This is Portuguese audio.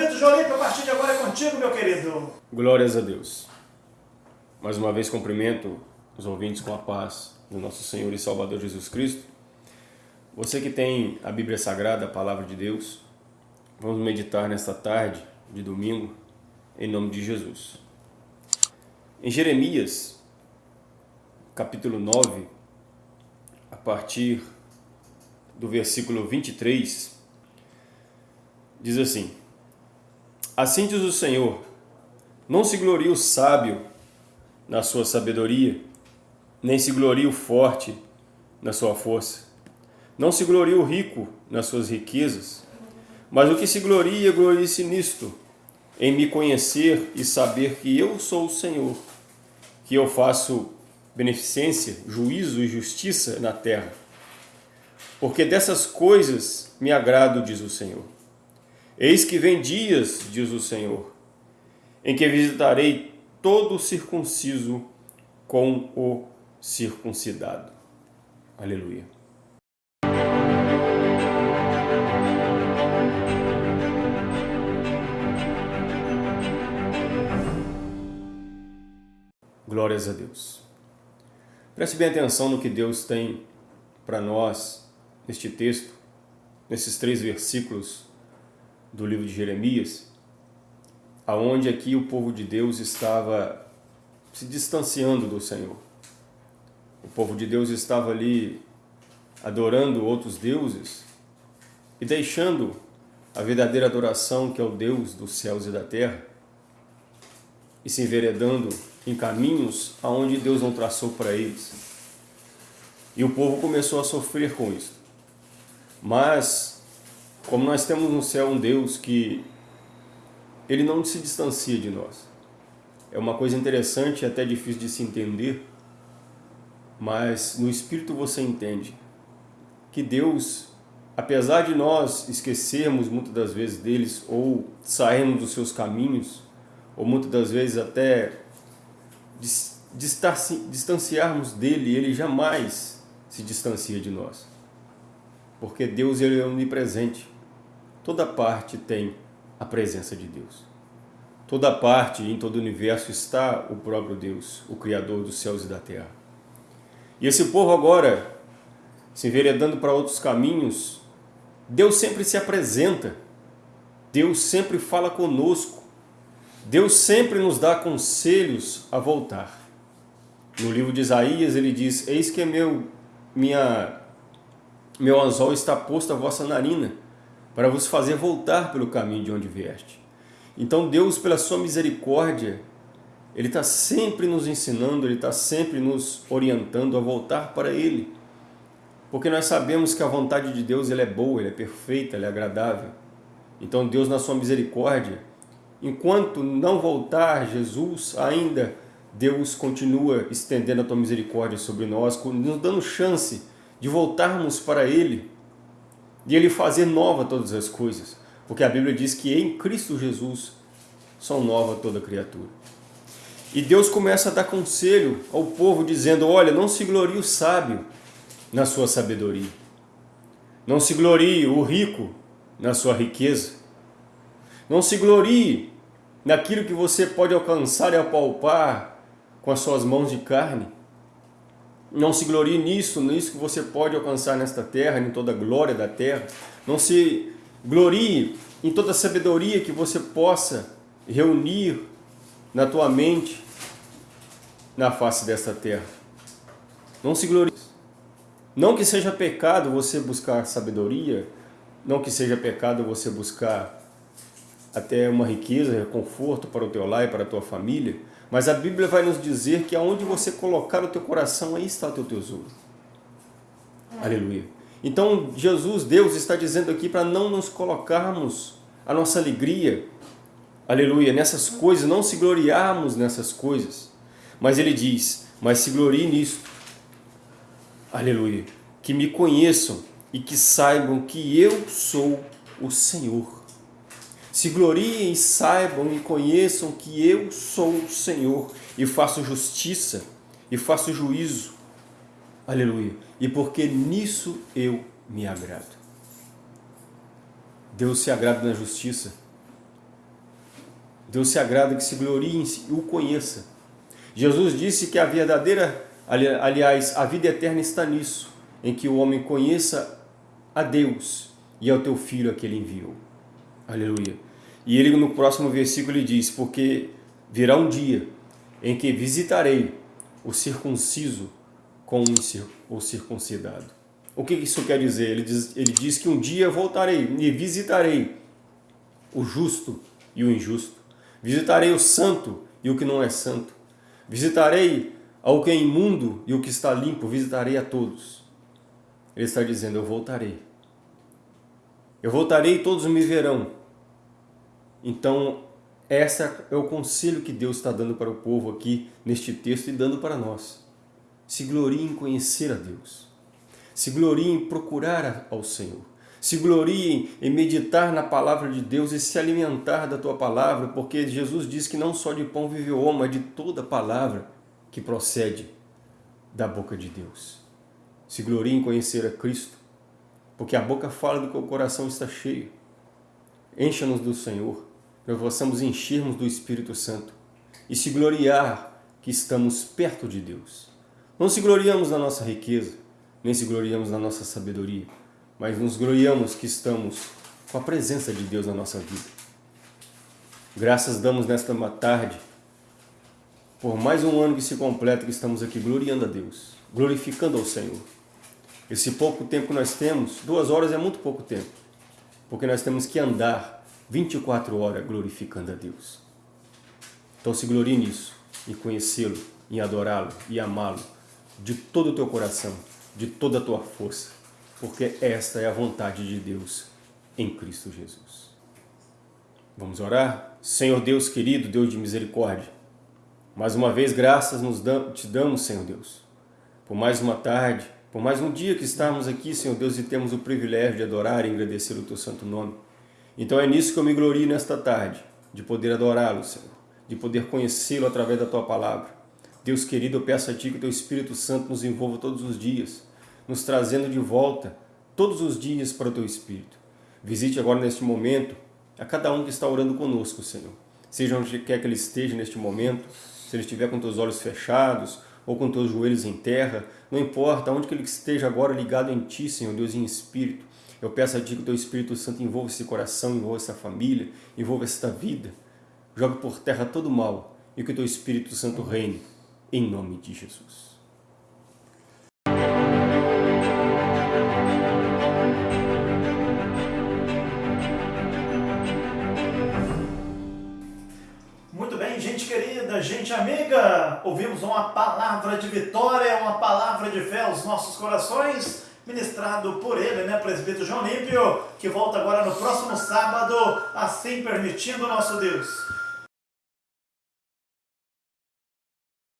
Vitor Jolipe, a partir de agora é contigo, meu querido. Glórias a Deus. Mais uma vez cumprimento os ouvintes com a paz do nosso Senhor e Salvador Jesus Cristo. Você que tem a Bíblia Sagrada, a Palavra de Deus, vamos meditar nesta tarde de domingo, em nome de Jesus. Em Jeremias, capítulo 9, a partir do versículo 23, diz assim, Assim diz o Senhor, não se glorie o sábio na sua sabedoria, nem se glorie o forte na sua força. Não se glorie o rico nas suas riquezas, mas o que se gloria, glorie-se nisto, em me conhecer e saber que eu sou o Senhor, que eu faço beneficência, juízo e justiça na terra. Porque dessas coisas me agrado, diz o Senhor. Eis que vem dias, diz o Senhor, em que visitarei todo circunciso com o circuncidado. Aleluia. Glórias a Deus. Preste bem atenção no que Deus tem para nós neste texto, nesses três versículos do livro de Jeremias, aonde aqui o povo de Deus estava se distanciando do Senhor. O povo de Deus estava ali adorando outros deuses e deixando a verdadeira adoração que é o Deus dos céus e da terra e se enveredando em caminhos aonde Deus não traçou para eles. E o povo começou a sofrer com isso. Mas, como nós temos no céu um Deus que ele não se distancia de nós. É uma coisa interessante e até difícil de se entender, mas no Espírito você entende que Deus, apesar de nós esquecermos muitas das vezes deles ou sairmos dos seus caminhos, ou muitas das vezes até distanciarmos dele, ele jamais se distancia de nós. Porque Deus ele é onipresente. Toda parte tem a presença de Deus. Toda parte, em todo o universo, está o próprio Deus, o Criador dos céus e da terra. E esse povo agora, se enveredando para outros caminhos, Deus sempre se apresenta, Deus sempre fala conosco, Deus sempre nos dá conselhos a voltar. No livro de Isaías ele diz, eis que meu, minha, meu anzol está posto à vossa narina, para vos fazer voltar pelo caminho de onde vieste. Então Deus, pela sua misericórdia, Ele está sempre nos ensinando, Ele está sempre nos orientando a voltar para Ele. Porque nós sabemos que a vontade de Deus ela é boa, ela é perfeita, ela é agradável. Então Deus, na sua misericórdia, enquanto não voltar Jesus, ainda Deus continua estendendo a tua misericórdia sobre nós, nos dando chance de voltarmos para Ele e Ele fazer nova todas as coisas. Porque a Bíblia diz que em Cristo Jesus são nova toda criatura. E Deus começa a dar conselho ao povo dizendo, olha, não se glorie o sábio na sua sabedoria. Não se glorie o rico na sua riqueza. Não se glorie naquilo que você pode alcançar e apalpar com as suas mãos de carne. Não se glorie nisso, nisso que você pode alcançar nesta terra, em toda a glória da terra. Não se glorie em toda a sabedoria que você possa reunir na tua mente na face desta terra. Não se glorie. Não que seja pecado você buscar sabedoria, não que seja pecado você buscar até uma riqueza, conforto para o teu lar e para a tua família, mas a Bíblia vai nos dizer que aonde você colocar o teu coração, aí está o teu tesouro. Aleluia. Então Jesus, Deus está dizendo aqui para não nos colocarmos a nossa alegria, aleluia, nessas coisas, não se gloriarmos nessas coisas. Mas ele diz, mas se glorie nisso, aleluia, que me conheçam e que saibam que eu sou o Senhor se gloriem, saibam e conheçam que eu sou o Senhor e faço justiça e faço juízo. Aleluia. E porque nisso eu me agrado. Deus se agrada na justiça. Deus se agrada que se glorie e o conheça. Jesus disse que a verdadeira, aliás, a vida eterna está nisso, em que o homem conheça a Deus e ao teu Filho a que ele enviou. Aleluia. E ele no próximo versículo ele diz, porque virá um dia em que visitarei o circunciso com o circuncidado. O que isso quer dizer? Ele diz, ele diz que um dia voltarei e visitarei o justo e o injusto. Visitarei o santo e o que não é santo. Visitarei ao que é imundo e o que está limpo. Visitarei a todos. Ele está dizendo, eu voltarei. Eu voltarei e todos me verão. Então, esse é o conselho que Deus está dando para o povo aqui neste texto e dando para nós. Se glorie em conhecer a Deus. Se glorie em procurar ao Senhor. Se glorie em meditar na palavra de Deus e se alimentar da tua palavra, porque Jesus diz que não só de pão vive o homem, mas de toda palavra que procede da boca de Deus. Se glorie em conhecer a Cristo, porque a boca fala do que o coração está cheio. Encha-nos do Senhor nós possamos enchermos do Espírito Santo e se gloriar que estamos perto de Deus. Não se gloriamos na nossa riqueza, nem se gloriamos na nossa sabedoria, mas nos gloriamos que estamos com a presença de Deus na nossa vida. Graças damos nesta tarde, por mais um ano que se completa que estamos aqui gloriando a Deus, glorificando ao Senhor. Esse pouco tempo que nós temos, duas horas é muito pouco tempo, porque nós temos que andar 24 horas glorificando a Deus. Então se glorie nisso, em conhecê-lo, em adorá-lo e amá-lo de todo o teu coração, de toda a tua força, porque esta é a vontade de Deus em Cristo Jesus. Vamos orar? Senhor Deus querido, Deus de misericórdia, mais uma vez graças nos te damos, Senhor Deus, por mais uma tarde, por mais um dia que estamos aqui, Senhor Deus, e temos o privilégio de adorar e agradecer o teu santo nome. Então é nisso que eu me glorio nesta tarde, de poder adorá-lo, Senhor, de poder conhecê-lo através da Tua Palavra. Deus querido, eu peço a Ti que Teu Espírito Santo nos envolva todos os dias, nos trazendo de volta todos os dias para o Teu Espírito. Visite agora neste momento a cada um que está orando conosco, Senhor. Seja onde quer que ele esteja neste momento, se ele estiver com teus olhos fechados ou com teus joelhos em terra, não importa, onde que ele esteja agora ligado em Ti, Senhor Deus, em Espírito, eu peço a Ti que o Teu Espírito Santo envolva esse coração, envolva essa família, envolva esta vida. Jogue por terra todo o mal e que o Teu Espírito Santo reine, em nome de Jesus. Gente amiga, ouvimos uma palavra de vitória, uma palavra de fé aos nossos corações ministrado por ele, né, presbítero João Límpio, que volta agora no próximo sábado, assim permitindo nosso Deus.